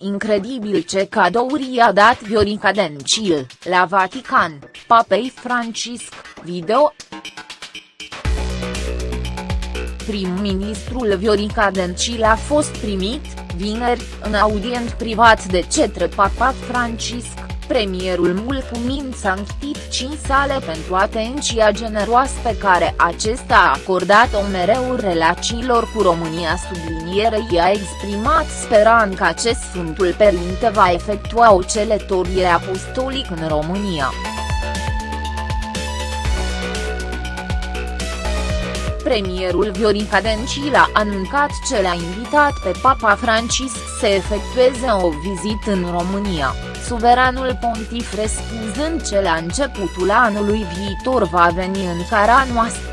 incredibil ce cadouri i-a dat Viorica Dencil, la Vatican, papei Francisc, video. Prim-ministrul Viorica Dencil a fost primit, vineri, în audient privat de cetre Papa Francisc, premierul mulțumind sanctificii sale pentru atenția generoasă pe care acesta a acordat-o mereu relațiilor cu România sublinierei a exprimat speranța că acest Sfântul Părinte va efectua o celătorie apostolică în România. Premierul Viorica Dencil a anuncat ce l-a invitat pe Papa Francisc să efectueze o vizită în România, suveranul pontif răspunzând ce la începutul anului viitor va veni în cara noastră.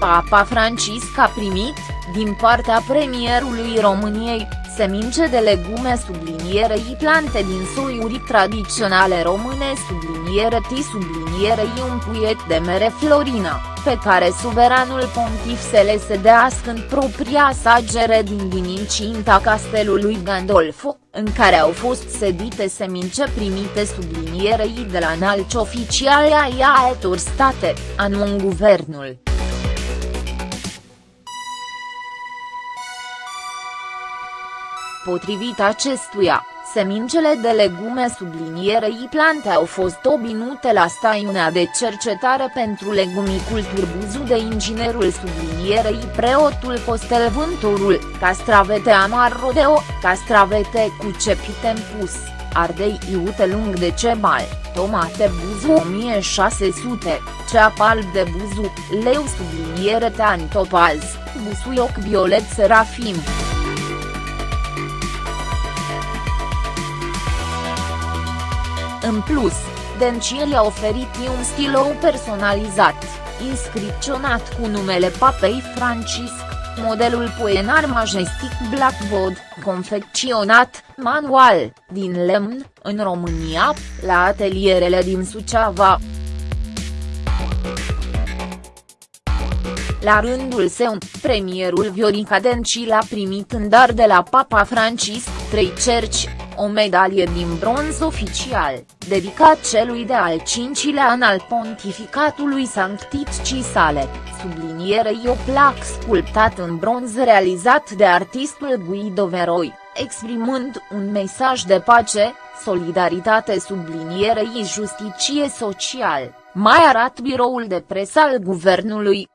Papa Francisc a primit, din partea premierului României, semințe de legume sublinierei plante din soiuri tradiționale române subliniere T sublinierei un puiet de mere Florina, pe care suveranul pontif se le sedească în propria sa gere din incinta castelului Gandolfo, în care au fost sedite semințe primite sublinierei de la înalți oficiali ai altor state, anun guvernul. Potrivit acestuia, semincele de legume sublinierei plante au fost obinute la stațiunea de cercetare pentru legumiculturi Buzu de inginerul sublinierei preotul Costel Vânturul, castravete amar rodeo, castravete cu cepite pus, ardei iute lung de cebal, tomate Buzu 1600, ceap alb de Buzu, leu subliniere teantopaz, busuioc violet serafim. În plus, Dencil a oferit un stilou personalizat, inscripționat cu numele papei Francisc, modelul Poenar Majestic Blackwood, confecționat, manual, din lemn, în România, la atelierele din Suceava. La rândul său, premierul Viorica Dencil a primit în dar de la Papa Francisc trei cerci, o medalie din bronz oficial, dedicat celui de al cincilea an al pontificatului sancticii sale, sublinierei o plac sculptat în bronz realizat de artistul Guido Veroi, exprimând un mesaj de pace, solidaritate sublinierei justiție social, mai arată biroul de presă al guvernului.